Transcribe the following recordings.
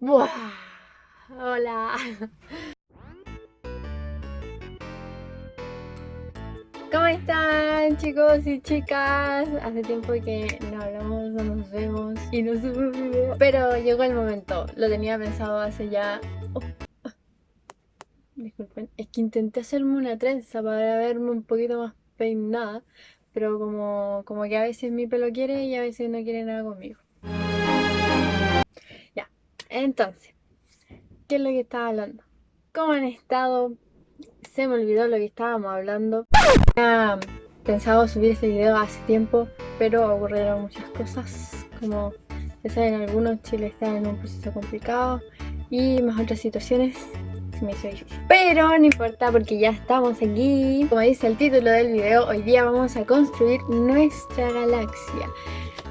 Buah. Hola. ¿Cómo están chicos y chicas? Hace tiempo que no hablamos, no nos vemos y no subo video. Pero llegó el momento, lo tenía pensado hace ya... Oh, oh. Disculpen, es que intenté hacerme una trenza para verme un poquito más peinada. Pero como, como que a veces mi pelo quiere y a veces no quiere nada conmigo. Entonces, ¿qué es lo que estaba hablando? ¿Cómo han estado? Se me olvidó lo que estábamos hablando. Pensado subir este video hace tiempo, pero ocurrieron muchas cosas. Como ya saben algunos, Chile está en un proceso complicado y más otras situaciones se me hizo difícil. Pero no importa porque ya estamos aquí. Como dice el título del video, hoy día vamos a construir nuestra galaxia.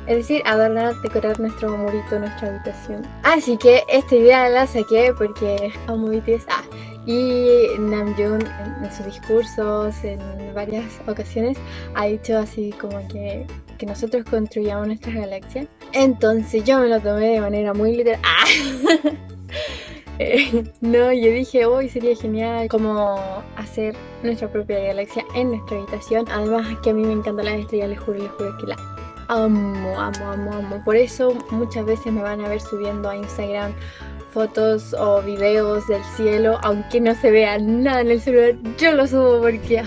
Es decir, adornar, decorar nuestro murito, nuestra habitación. Así que esta idea la saqué porque amo BTS. Ah, y Namjoon en, sus discursos en varias ocasiones ha dicho así como que, que nosotros construyamos nuestra galaxia. Entonces yo me lo tomé de manera muy literal. ¡Ah! Eh, no, yo dije, hoy sería genial como hacer nuestra propia galaxia en nuestra habitación. Además que a mí me encantan las estrellas, les juro, les juro que la amo, amo, amo, amo. Por eso muchas veces me van a ver subiendo a Instagram fotos o videos del cielo, aunque no se vea nada en el celular, yo lo subo porque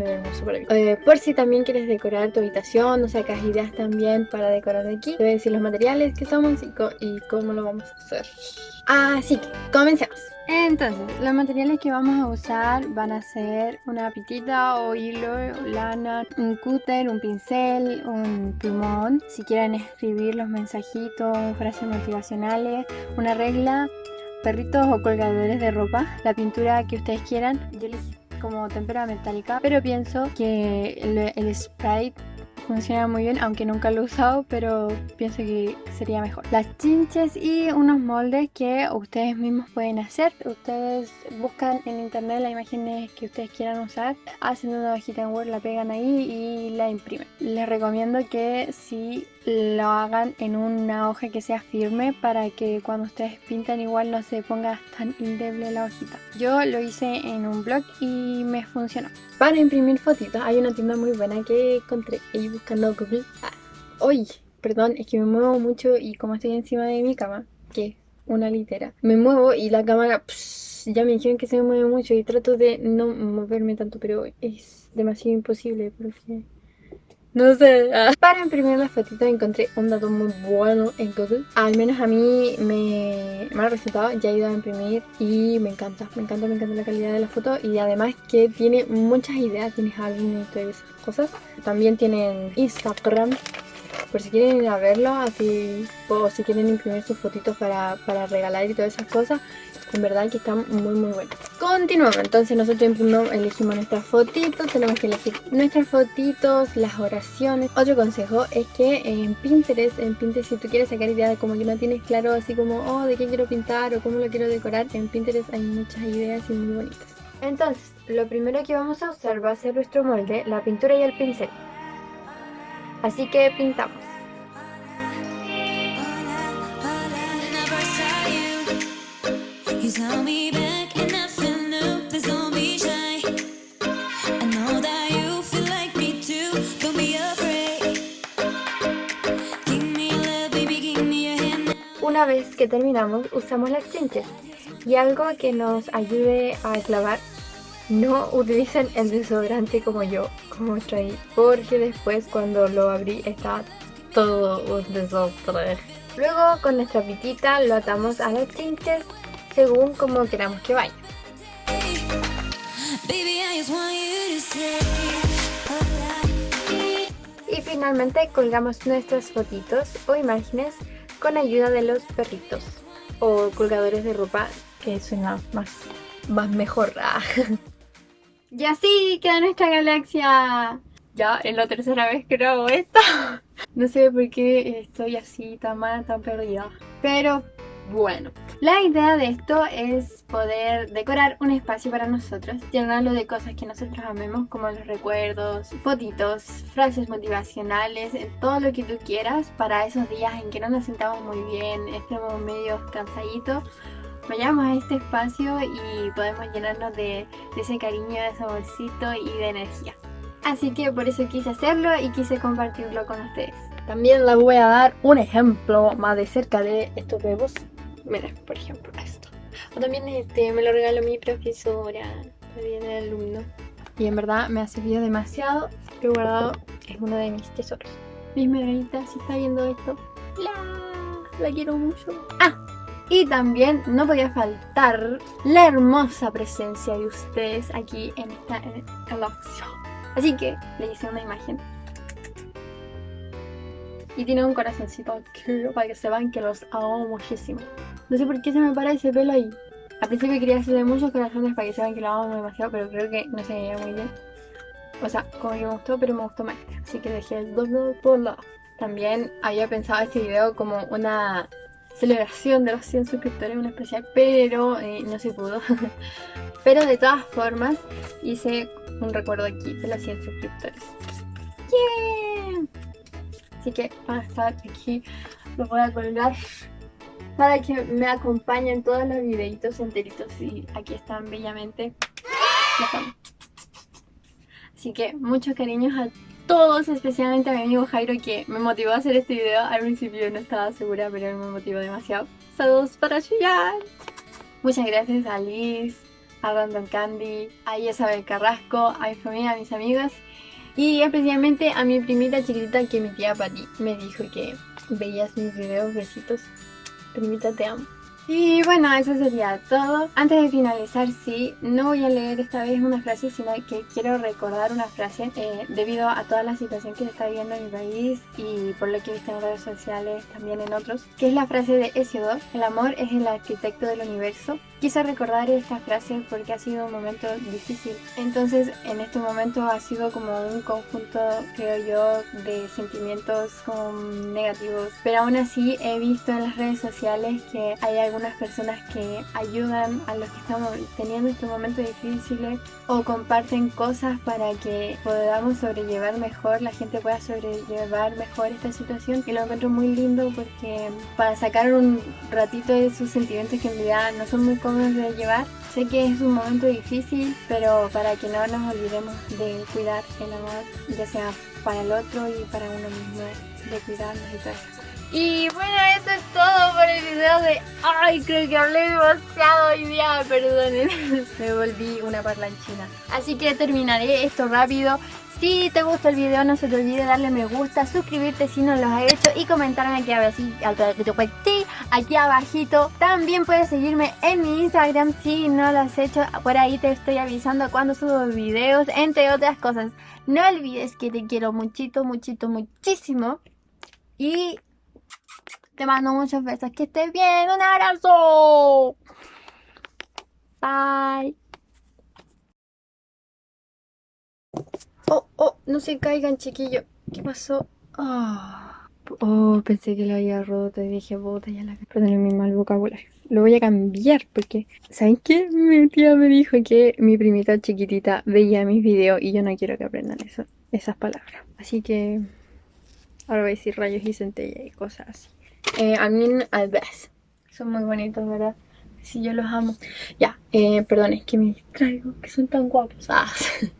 ah, ve hermoso para mí. Eh, por si también quieres decorar tu habitación, o sacas ideas también para decorar aquí, te voy a decir los materiales que somos y, y cómo lo vamos a hacer. Así que, comencemos. Entonces, los materiales que vamos a usar van a ser una pitita o hilo, lana, un cúter, un pincel, un plumón. Si quieren escribir los mensajitos, frases motivacionales, una regla, perritos o colgadores de ropa, la pintura que ustedes quieran. Yo elegí como tempera metálica, pero pienso que el, el sprite funciona muy bien, aunque nunca lo he usado, pero pienso que sería mejor. Las chinches y unos moldes que ustedes mismos pueden hacer. Ustedes buscan en internet las imágenes que ustedes quieran usar, hacen una hojita en Word, la pegan ahí y la imprimen. Les recomiendo que si lo hagan en una hoja que sea firme para que cuando ustedes pintan igual no se ponga tan indeble la hojita. Yo lo hice en un blog y me funcionó. Para imprimir fotitos hay una tienda muy buena que encontré ahí buscando Google. Ah, perdón, es que me muevo mucho y como estoy encima de mi cama, que una litera, me muevo y la cámara... ya me dijeron que se me mueve mucho y trato de no moverme tanto, pero es demasiado imposible porque no sé. Ah. Para imprimir las fotitos encontré un dato muy bueno en Google. Al menos a mí me, me ha resultado. Ya he ido a imprimir y me encanta. Me encanta, me encanta la calidad de la foto. Y además que tiene muchas ideas. Tienes álbumes y todas esas cosas. También tienen Instagram. Por si quieren ir a verlo, así, o si quieren imprimir sus fotitos para, para regalar y todas esas cosas, en verdad que están muy muy buenas. Continuamos, entonces nosotros elegimos nuestras fotitos, tenemos que elegir nuestras fotitos, las oraciones. Otro consejo es que en Pinterest, en Pinterest si tú quieres sacar ideas de como que no tienes claro así como, oh, de qué quiero pintar o cómo lo quiero decorar, en Pinterest hay muchas ideas y muy bonitas. Entonces, lo primero que vamos a usar va a ser nuestro molde, la pintura y el pincel. Así que pintamos. Una vez que terminamos, usamos las chinches. Y algo que nos ayude a clavar, no utilicen el desodorante como yo, como traí, porque después cuando lo abrí está todo un desastre. Luego con nuestra pitita lo atamos a las chinches según como queramos que vaya. Y finalmente colgamos nuestras fotitos o imágenes con ayuda de los perritos o colgadores de ropa que suena más, más mejor. y así queda nuestra galaxia. Ya es la tercera vez que grabo esto. no sé por qué estoy así tan mal, tan perdida. Pero bueno, la idea de esto es poder decorar un espacio para nosotros, llenarlo de cosas que nosotros amemos, como los recuerdos, fotitos, frases motivacionales, todo lo que tú quieras para esos días en que no nos sentamos muy bien, estemos medio cansaditos. Vayamos a este espacio y podemos llenarnos de, de ese cariño, de ese bolsito y de energía. Así que por eso quise hacerlo y quise compartirlo con ustedes. También les voy a dar un ejemplo más de cerca de estos bebos. Miren, por ejemplo, esto. O también este me lo regaló mi profesora, también el alumno. Y en verdad me ha servido demasiado. Lo he guardado, es uno de mis tesoros. Mis medallitas, si está viendo esto, la, la quiero mucho. Ah, y también no podía faltar la hermosa presencia de ustedes aquí en esta en Así que le hice una imagen. Y tiene un corazoncito aquí para que sepan que los amo muchísimo. No sé por qué se me para ese pelo ahí. Al principio quería hacerle muchos corazones para que sepan que lo amo demasiado, pero creo que no se veía muy bien. O sea, como que me gustó, pero me gustó más. Así que dejé el doble por lado. También había pensado este video como una celebración de los 100 suscriptores, una especial, pero eh, no se pudo. pero de todas formas, hice un recuerdo aquí de los 100 suscriptores. ¡Yeah! Así que van a estar aquí, los voy a colgar para que me acompañen todos los videitos enteritos y aquí están bellamente. Así que muchos cariños a todos, especialmente a mi amigo Jairo que me motivó a hacer este video. Al principio no estaba segura, pero él me motivó demasiado. Saludos para Chillán. Muchas gracias a Liz, a Random Candy, a Isabel Carrasco, a mi familia, a mis amigas y especialmente a mi primita chiquitita que mi tía Pati me dijo que veías mis videos, besitos. Primita te amo. Y bueno, eso sería todo. Antes de finalizar, sí, no voy a leer esta vez una frase, sino que quiero recordar una frase eh, debido a toda la situación que se está viviendo en mi país y por lo que he visto en redes sociales, también en otros, que es la frase de Hesiodor, el amor es el arquitecto del universo. Quise recordar esta frase porque ha sido un momento difícil. Entonces, en este momento ha sido como un conjunto, creo yo, de sentimientos negativos. Pero aún así he visto en las redes sociales que hay algún personas que ayudan a los que estamos teniendo estos momentos difíciles o comparten cosas para que podamos sobrellevar mejor, la gente pueda sobrellevar mejor esta situación y lo encuentro muy lindo porque para sacar un ratito de esos sentimientos que en realidad no son muy cómodos de llevar, sé que es un momento difícil, pero para que no nos olvidemos de cuidar el amor, ya sea para el otro y para uno mismo, de cuidarnos y todo eso. Y bueno, eso es todo por el video de... Ay, creo que hablé demasiado hoy día, perdonen. Me volví una parlanchina. Así que terminaré esto rápido. Si te gustó el video no se te olvide darle me gusta, suscribirte si no lo has hecho y comentarme aquí aquí abajito. También puedes seguirme en mi Instagram si no lo has hecho. Por ahí te estoy avisando cuando subo videos, entre otras cosas. No olvides que te quiero muchito, muchito, muchísimo. Y te mando muchos besos. Que estés bien. Un abrazo. Bye. Oh, oh, no se caigan, chiquillos. ¿Qué pasó? Oh, oh, pensé que lo había roto y dije, bota ya la... Perdón, mi mal vocabulario. Lo voy a cambiar porque, ¿saben qué? Mi tía me dijo que mi primita chiquitita veía mis videos y yo no quiero que aprendan esas palabras. Así que ahora voy a decir rayos y centella y cosas así. Eh, mean best. Son muy bonitos, ¿verdad? Sí, yo los amo. Ya, eh, perdón, es que me distraigo, que son tan guapos. Ah.